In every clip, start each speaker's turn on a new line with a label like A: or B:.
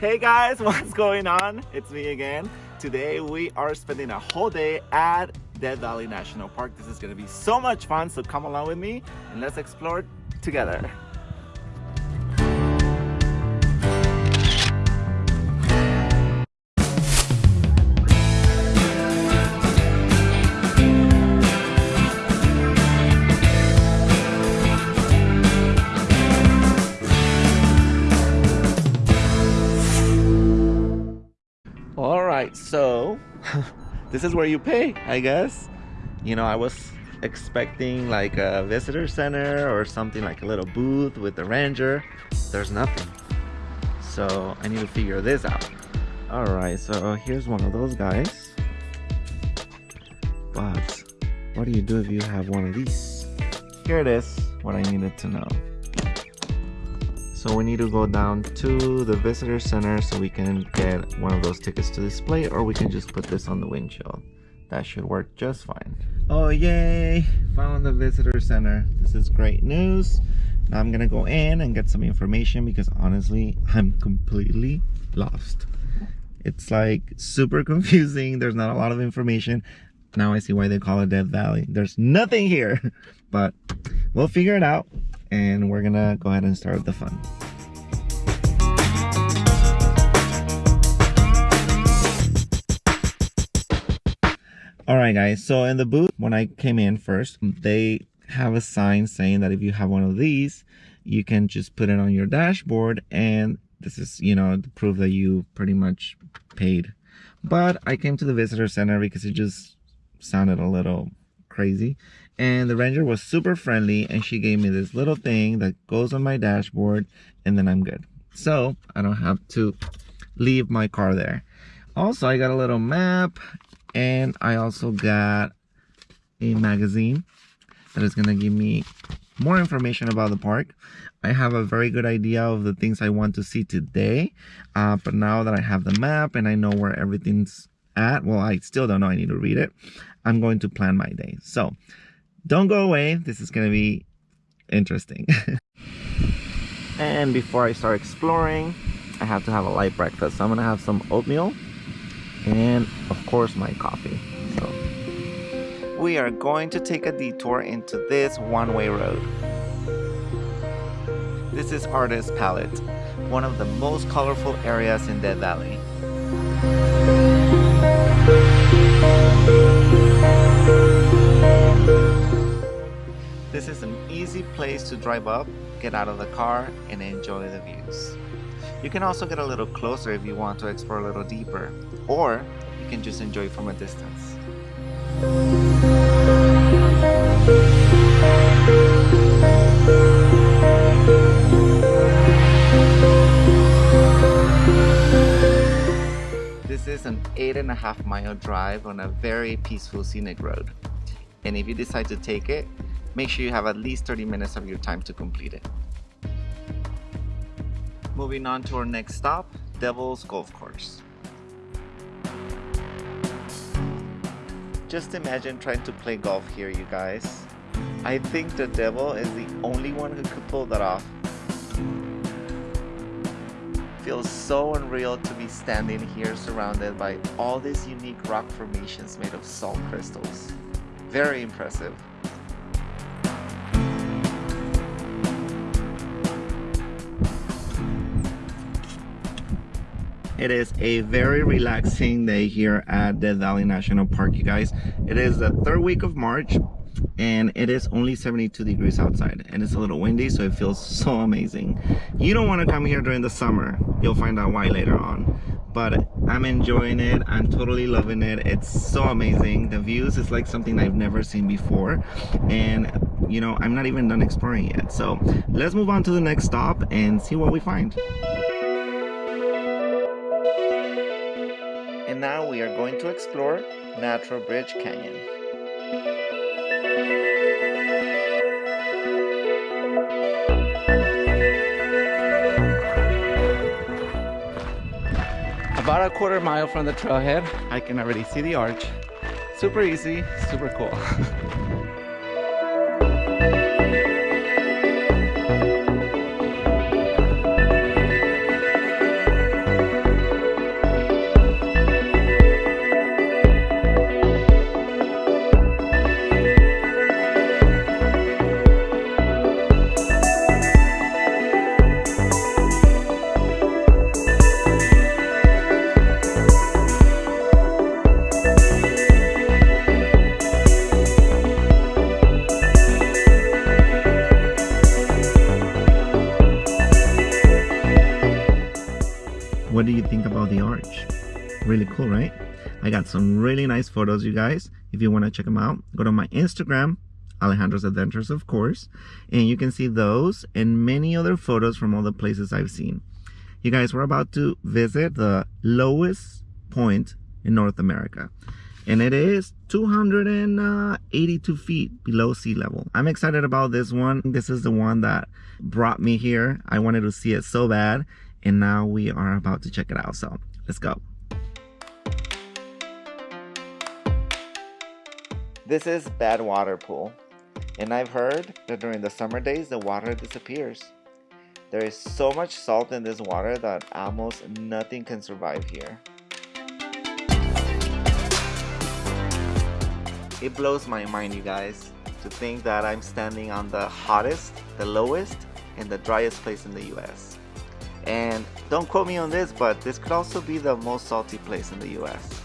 A: Hey guys, what's going on? It's me again. Today we are spending a whole day at Death Valley National Park. This is gonna be so much fun, so come along with me and let's explore together. This is where you pay, I guess. You know, I was expecting like a visitor center or something like a little booth with the ranger. There's nothing. So I need to figure this out. All right, so here's one of those guys. But what do you do if you have one of these? Here it is, what I needed to know. So we need to go down to the visitor center so we can get one of those tickets to display or we can just put this on the windshield. That should work just fine. Oh yay! Found the visitor center. This is great news. Now I'm gonna go in and get some information because honestly, I'm completely lost. It's like super confusing. There's not a lot of information. Now I see why they call it Death Valley. There's nothing here, but we'll figure it out and we're gonna go ahead and start with the fun. All right, guys. So in the booth, when I came in first, they have a sign saying that if you have one of these, you can just put it on your dashboard and this is, you know, to prove that you pretty much paid. But I came to the visitor center because it just sounded a little crazy and the ranger was super friendly and she gave me this little thing that goes on my dashboard and then I'm good. So I don't have to leave my car there. Also I got a little map and I also got a magazine that is gonna give me more information about the park. I have a very good idea of the things I want to see today uh, but now that I have the map and I know where everything's at well I still don't know I need to read it I'm going to plan my day. So don't go away. This is gonna be interesting. And before I start exploring I have to have a light breakfast. So I'm gonna have some oatmeal and of course my coffee. So we are going to take a detour into this one-way road. This is Artist Palette one of the most colorful areas in Death Valley an easy place to drive up, get out of the car, and enjoy the views. You can also get a little closer if you want to explore a little deeper, or you can just enjoy from a distance. This is an eight and a half mile drive on a very peaceful scenic road. And if you decide to take it, make sure you have at least 30 minutes of your time to complete it. Moving on to our next stop, Devil's Golf Course. Just imagine trying to play golf here, you guys. I think the devil is the only one who could pull that off. Feels so unreal to be standing here surrounded by all these unique rock formations made of salt crystals. Very impressive. It is a very relaxing day here at Death Valley National Park, you guys. It is the third week of March and it is only 72 degrees outside and it's a little windy so it feels so amazing. You don't want to come here during the summer. You'll find out why later on. But I'm enjoying it. I'm totally loving it. It's so amazing. The views is like something I've never seen before. And you know, I'm not even done exploring yet. So let's move on to the next stop and see what we find. And now we are going to explore Natural Bridge Canyon.
B: About a quarter mile from the trailhead,
A: I can already see the arch. Super easy, super cool. What do you think about the arch? Really cool, right? I got some really nice photos, you guys. If you want to check them out, go to my Instagram, Alejandro's Adventures, of course, and you can see those and many other photos from all the places I've seen. You guys, we're about to visit the lowest point in North America and it is 282 feet below sea level. I'm excited about this one. This is the one that brought me here. I wanted to see it so bad and now we are about to check it out. So let's go. This is Badwater Pool and I've heard that during the summer days the water disappears. There is so much salt in this water that almost nothing can survive here. It blows my mind, you guys, to think that I'm standing on the hottest, the lowest, and the driest place in the US. And don't quote me on this, but this could also be the most salty place in the US.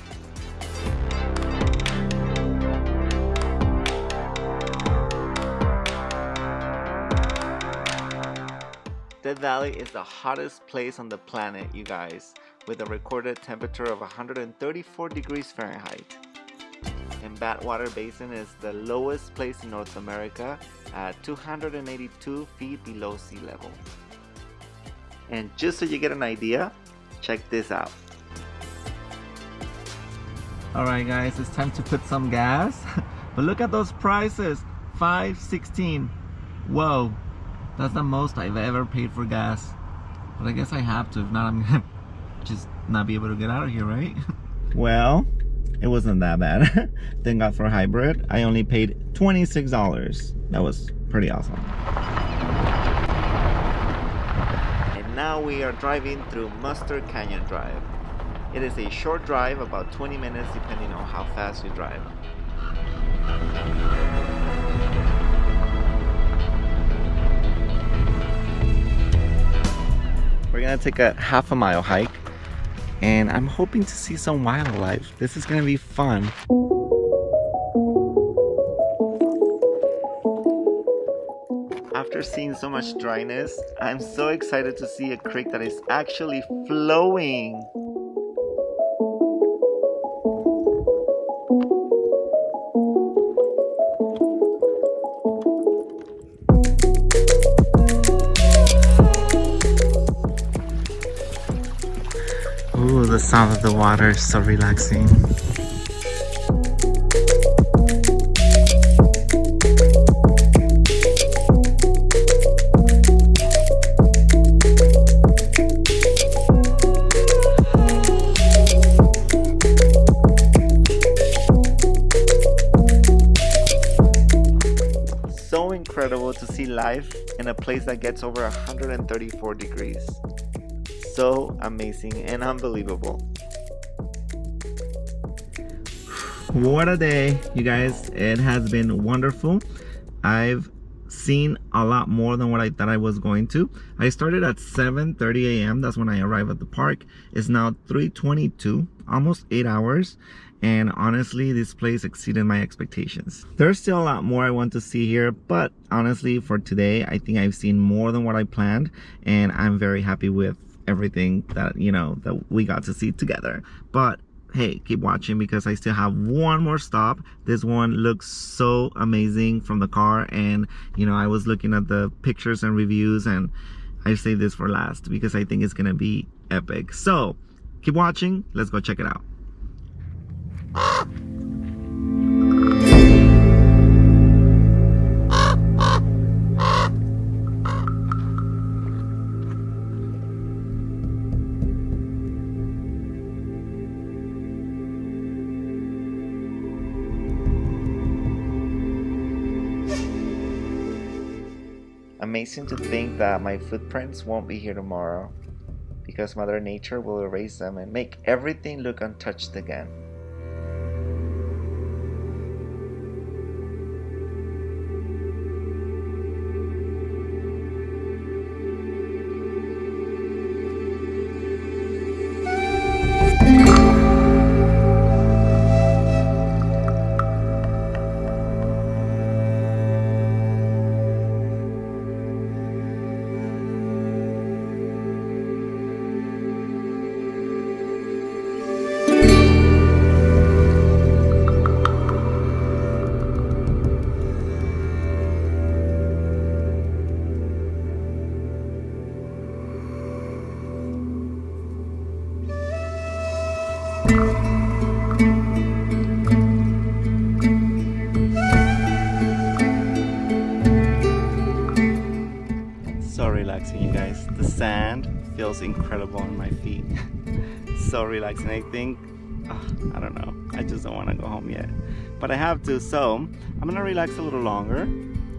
A: Death Valley is the hottest place on the planet, you guys, with a recorded temperature of 134 degrees Fahrenheit and Badwater Basin is the lowest place in North America at 282 feet below sea level. And just so you get an idea, check this out. Alright guys, it's time to put some gas. but look at those prices, 516. Whoa, that's the most I've ever paid for gas. But I guess I have to, if not I'm gonna just not be able to get out of here, right? well, it wasn't that bad. Thank God for hybrid. I only paid $26. That was pretty awesome. And now we are driving through Mustard Canyon Drive. It is a short drive, about 20 minutes depending on how fast you drive. We're gonna take a half a mile hike and I'm hoping to see some wildlife. This is gonna be fun. Seeing so much dryness, I'm so excited to see a creek that is actually flowing. Ooh, the sound of the water is so relaxing. In a place that gets over 134 degrees so amazing and unbelievable. What a day, you guys. It has been wonderful. I've seen a lot more than what I thought I was going to. I started at 7:30 a.m. That's when I arrived at the park. It's now 3:22, almost 8 hours, and honestly, this place exceeded my expectations. There's still a lot more I want to see here, but honestly, for today, I think I've seen more than what I planned, and I'm very happy with everything that you know that we got to see together. But hey keep watching because i still have one more stop. This one looks so amazing from the car and you know i was looking at the pictures and reviews and i saved this for last because i think it's gonna be epic. So keep watching. Let's go check it out Amazing to think that my footprints won't be here tomorrow because Mother Nature will erase them and make everything look untouched again. Sand feels incredible on my feet. so relaxing. I think, oh, I don't know. I just don't want to go home yet. But I have to. So I'm going to relax a little longer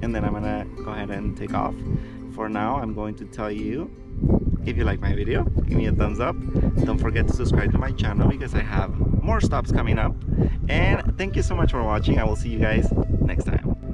A: and then I'm going to go ahead and take off. For now, I'm going to tell you if you like my video, give me a thumbs up. Don't forget to subscribe to my channel because I have more stops coming up. And thank you so much for watching. I will see you guys next time.